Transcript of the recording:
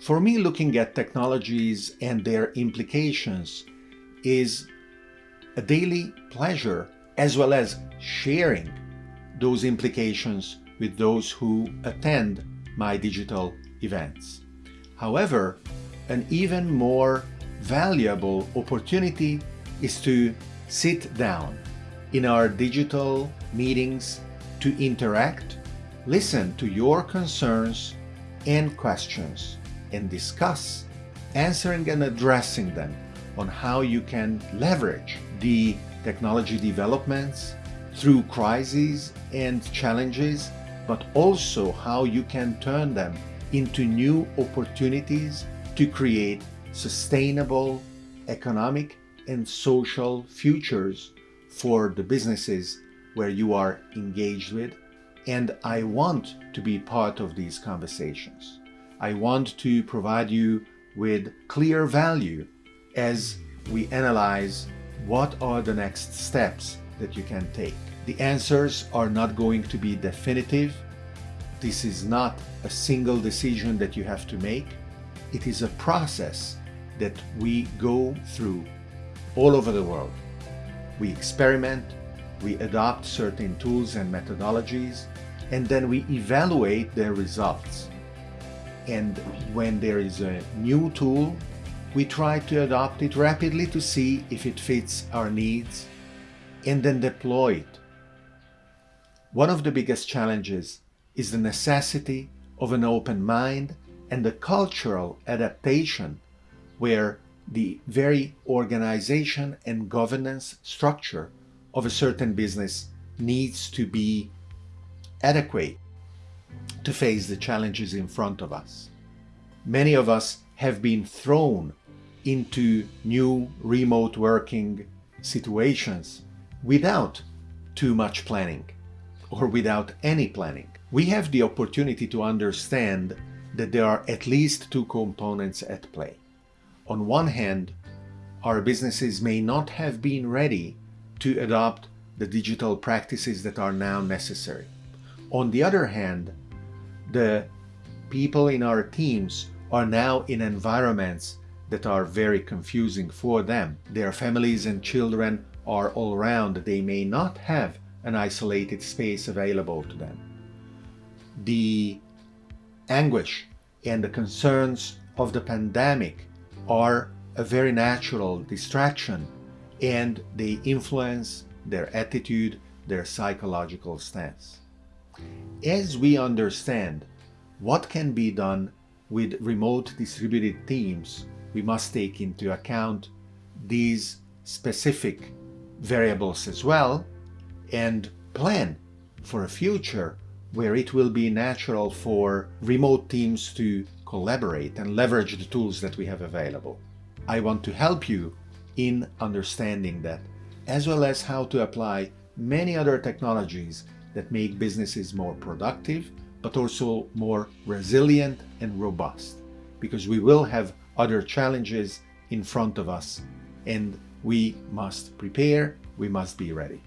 For me, looking at technologies and their implications is a daily pleasure as well as sharing those implications with those who attend my digital events. However, an even more valuable opportunity is to sit down in our digital meetings to interact, listen to your concerns and questions, and discuss answering and addressing them on how you can leverage the technology developments through crises and challenges, but also how you can turn them into new opportunities to create sustainable economic and social futures for the businesses where you are engaged with. And I want to be part of these conversations. I want to provide you with clear value as we analyze what are the next steps that you can take. The answers are not going to be definitive. This is not a single decision that you have to make. It is a process that we go through all over the world. We experiment, we adopt certain tools and methodologies, and then we evaluate their results. And when there is a new tool, we try to adopt it rapidly to see if it fits our needs and then deploy it. One of the biggest challenges is the necessity of an open mind and the cultural adaptation where the very organization and governance structure of a certain business needs to be adequate to face the challenges in front of us. Many of us have been thrown into new remote working situations without too much planning or without any planning. We have the opportunity to understand that there are at least two components at play. On one hand, our businesses may not have been ready to adopt the digital practices that are now necessary. On the other hand, the people in our teams are now in environments that are very confusing for them. Their families and children are all around. They may not have an isolated space available to them. The anguish and the concerns of the pandemic are a very natural distraction and they influence their attitude, their psychological stance. As we understand what can be done with remote distributed teams, we must take into account these specific variables as well and plan for a future where it will be natural for remote teams to collaborate and leverage the tools that we have available. I want to help you in understanding that, as well as how to apply many other technologies that make businesses more productive, but also more resilient and robust, because we will have other challenges in front of us and we must prepare, we must be ready.